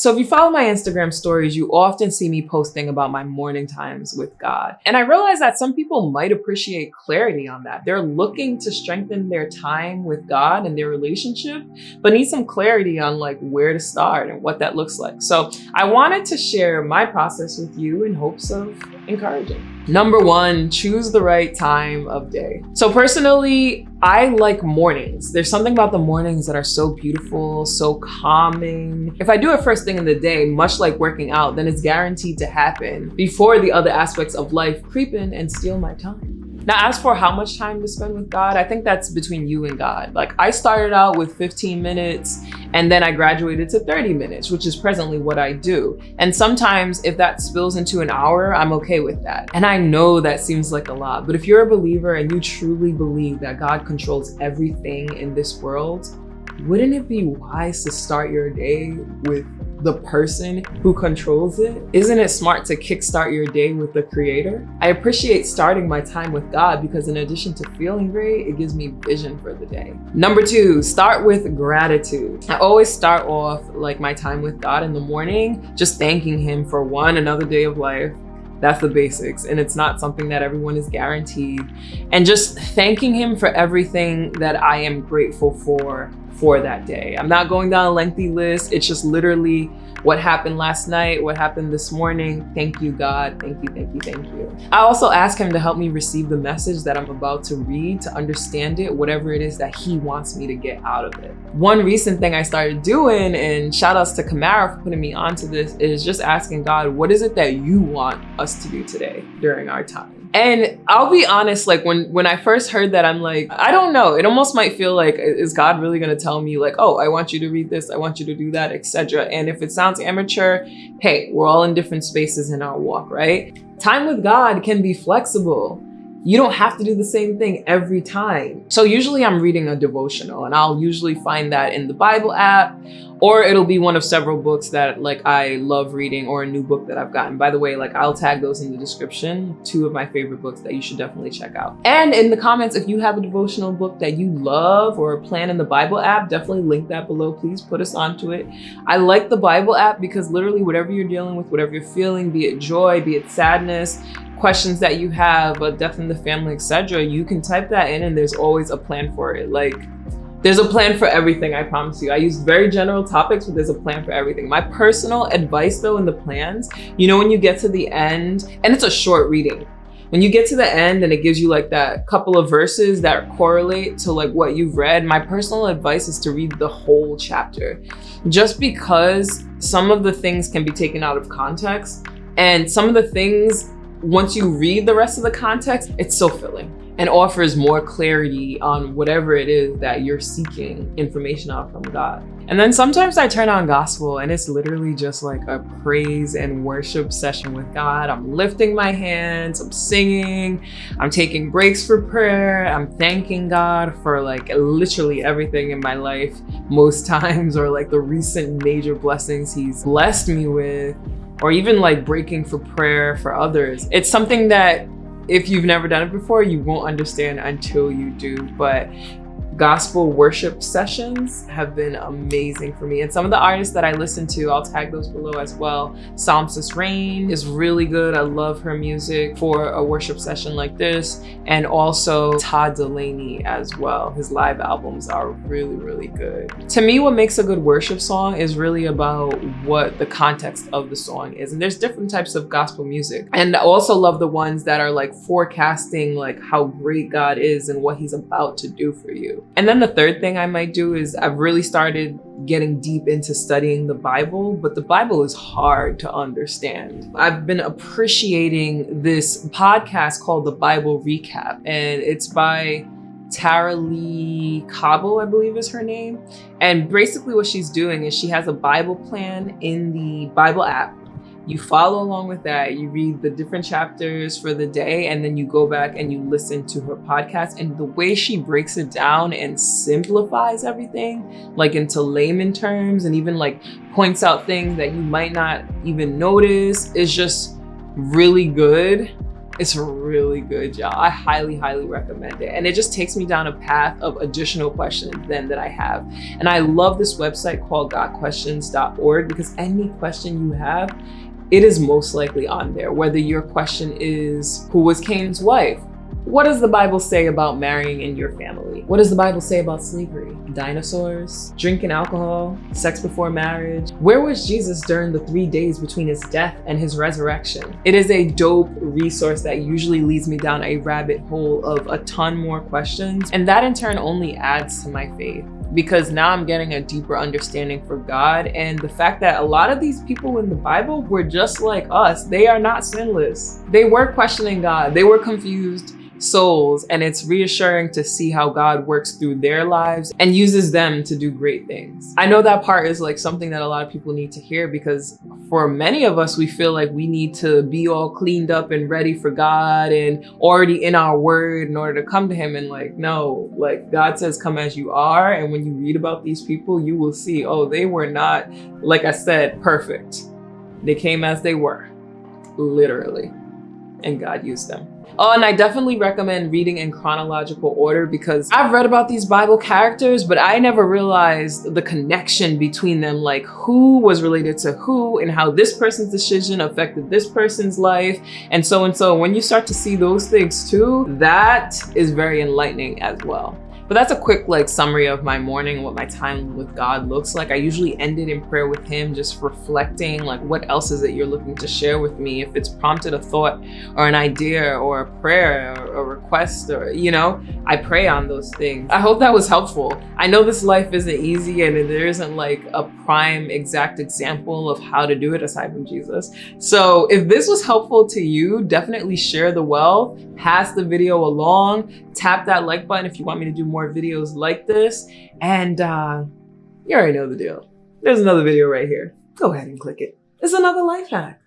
So if you follow my Instagram stories, you often see me posting about my morning times with God. And I realize that some people might appreciate clarity on that. They're looking to strengthen their time with God and their relationship, but need some clarity on like where to start and what that looks like. So I wanted to share my process with you in hopes of encouraging. Number one, choose the right time of day. So personally, I like mornings. There's something about the mornings that are so beautiful, so calming. If I do it first thing in the day, much like working out, then it's guaranteed to happen before the other aspects of life creep in and steal my time. Now, as for how much time to spend with God, I think that's between you and God. Like I started out with 15 minutes and then I graduated to 30 minutes, which is presently what I do. And sometimes if that spills into an hour, I'm okay with that. And I know that seems like a lot, but if you're a believer and you truly believe that God controls everything in this world, wouldn't it be wise to start your day with the person who controls it? Isn't it smart to kickstart your day with the creator? I appreciate starting my time with God because in addition to feeling great, it gives me vision for the day. Number two, start with gratitude. I always start off like my time with God in the morning, just thanking him for one, another day of life, that's the basics. And it's not something that everyone is guaranteed. And just thanking him for everything that I am grateful for for that day. I'm not going down a lengthy list. It's just literally what happened last night, what happened this morning. Thank you, God. Thank you, thank you, thank you. I also ask him to help me receive the message that I'm about to read, to understand it, whatever it is that he wants me to get out of it. One recent thing I started doing, and shout outs to Kamara for putting me onto this, is just asking God, what is it that you want us to do today during our time? And I'll be honest, like when, when I first heard that, I'm like, I don't know. It almost might feel like, is God really going to tell me like, oh, I want you to read this. I want you to do that, etc. And if it sounds amateur, hey, we're all in different spaces in our walk, right? Time with God can be flexible. You don't have to do the same thing every time. So usually I'm reading a devotional and I'll usually find that in the Bible app or it'll be one of several books that like I love reading or a new book that I've gotten. By the way, like I'll tag those in the description, two of my favorite books that you should definitely check out. And in the comments, if you have a devotional book that you love or a plan in the Bible app, definitely link that below. Please put us onto it. I like the Bible app because literally whatever you're dealing with, whatever you're feeling, be it joy, be it sadness, questions that you have, a death in the family, etc., you can type that in and there's always a plan for it. Like there's a plan for everything, I promise you. I use very general topics, but there's a plan for everything. My personal advice though in the plans, you know when you get to the end, and it's a short reading, when you get to the end and it gives you like that couple of verses that correlate to like what you've read, my personal advice is to read the whole chapter. Just because some of the things can be taken out of context and some of the things, once you read the rest of the context, it's so filling and offers more clarity on whatever it is that you're seeking information out from God. And then sometimes I turn on gospel and it's literally just like a praise and worship session with God. I'm lifting my hands, I'm singing, I'm taking breaks for prayer, I'm thanking God for like literally everything in my life most times or like the recent major blessings he's blessed me with or even like breaking for prayer for others. It's something that if you've never done it before, you won't understand until you do. But gospel worship sessions have been amazing for me. And some of the artists that I listen to, I'll tag those below as well. Psalmist Raine is really good. I love her music for a worship session like this. And also Todd Dulaney as well. His live albums are really, really good. To me, what makes a good worship song is really about what the context of the song is. And there's different types of gospel music. And I also love the ones that are like forecasting like how great God is and what he's about to do for you. And then the third thing I might do is I've really started getting deep into studying the Bible, but the Bible is hard to understand. I've been appreciating this podcast called The Bible Recap, and it's by Tara-Leigh Cobble, I believe is her name. And basically what she's doing is she has a Bible plan in the Bible app you follow along with that. You read the different chapters for the day, and then you go back and you listen to her podcast. And the way she breaks it down and simplifies everything, like into layman terms, and even like points out things that you might not even notice, is just really good It's really good, y'all. I highly, highly recommend it. And it just takes me down a path of additional questions then that I have. And I love this website called gotquestions.org because any question you have, it is most likely on there. Whether your question is, who was Cain's wife? What does the Bible say about marrying in your family? What does the Bible say about slavery? Dinosaurs? Drinking alcohol? Sex before marriage? Where was Jesus during the three days between his death and his resurrection? It is a dope resource that usually leads me down a rabbit hole of a ton more questions. And that in turn only adds to my faith because now I'm getting a deeper understanding for God and the fact that a lot of these people in the Bible were just like us. They are not sinless. They were questioning God. They were confused souls and it's reassuring to see how God works through their lives and uses them to do great things. I know that part is like something that a lot of people need to hear because for many of us, we feel like we need to be all cleaned up and ready for God and already in our word in order to come to him. And like, no, like God says, come as you are. And when you read about these people, you will see, oh, they were not, like I said, perfect. They came as they were, literally, and God used them. Oh, and I definitely recommend reading in chronological order because I've read about these Bible characters, but I never realized the connection between them, like who was related to who and how this person's decision affected this person's life and so and so. When you start to see those things too, that is very enlightening as well. But that's a quick like summary of my morning, and what my time with God looks like. I usually end it in prayer with him, just reflecting like what else is it you're looking to share with me? If it's prompted a thought or an idea or a prayer or a request or, you know, I pray on those things. I hope that was helpful. I know this life isn't easy and there isn't like a prime exact example of how to do it aside from Jesus. So if this was helpful to you, definitely share the wealth, pass the video along, tap that like button if you want me to do more more videos like this. And uh, you already know the deal. There's another video right here. Go ahead and click it. It's another life hack.